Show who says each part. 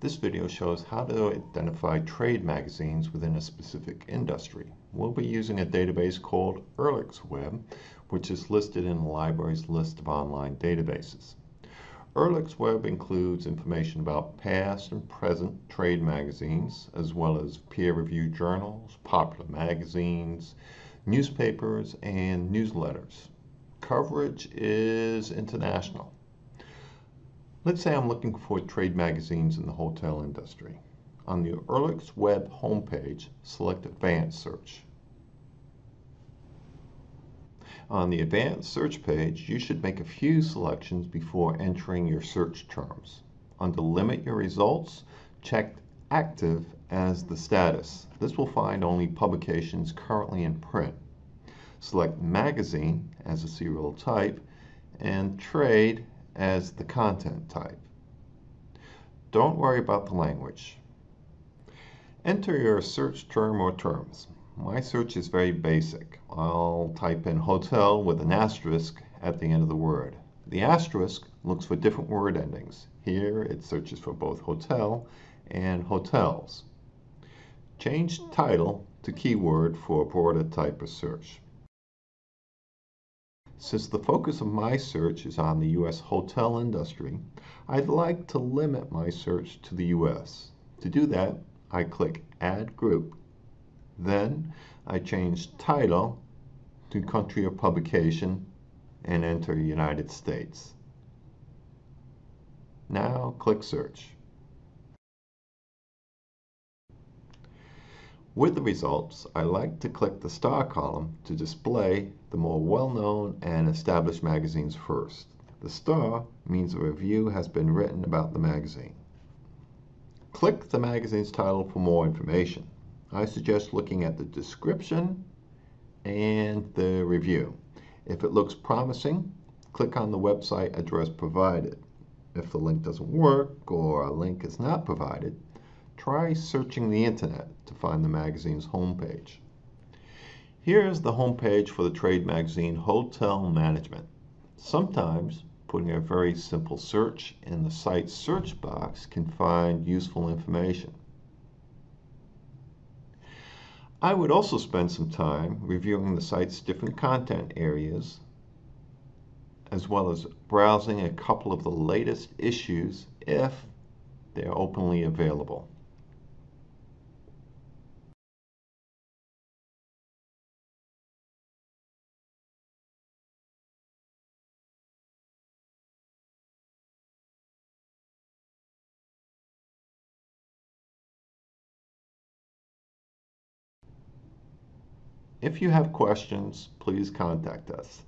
Speaker 1: This video shows how to identify trade magazines within a specific industry. We'll be using a database called Ulrichsweb, which is listed in the library's list of online databases. Ulrichsweb includes information about past and present trade magazines, as well as peer-reviewed journals, popular magazines, newspapers, and newsletters. Coverage is international. Let's say I'm looking for trade magazines in the hotel industry. On the Ulrichsweb homepage, select Advanced Search. On the Advanced Search page, you should make a few selections before entering your search terms. Under Limit Your Results, check Active as the status. This will find only publications currently in print. Select Magazine as a serial type and Trade as the content type. Don't worry about the language. Enter your search term or terms. My search is very basic. I'll type in hotel with an asterisk at the end of the word. The asterisk looks for different word endings. Here it searches for both hotel and hotels. Change title to keyword for a broader type of search. Since the focus of my search is on the U.S. hotel industry, I'd like to limit my search to the U.S. To do that, I click Add Group. Then I change title to country of publication and enter United States. Now click Search. With the results, I like to click the star column to display the more well-known and established magazines first. The star means a review has been written about the magazine. Click the magazine's title for more information. I suggest looking at the description and the review. If it looks promising, click on the website address provided. If the link doesn't work or a link is not provided, try searching the internet to find the magazine's homepage. Here is the homepage for the trade magazine Hotel Management. Sometimes putting a very simple search in the site's search box can find useful information. I would also spend some time reviewing the site's different content areas as well as browsing a couple of the latest issues if they're openly available. If you have questions, please contact us.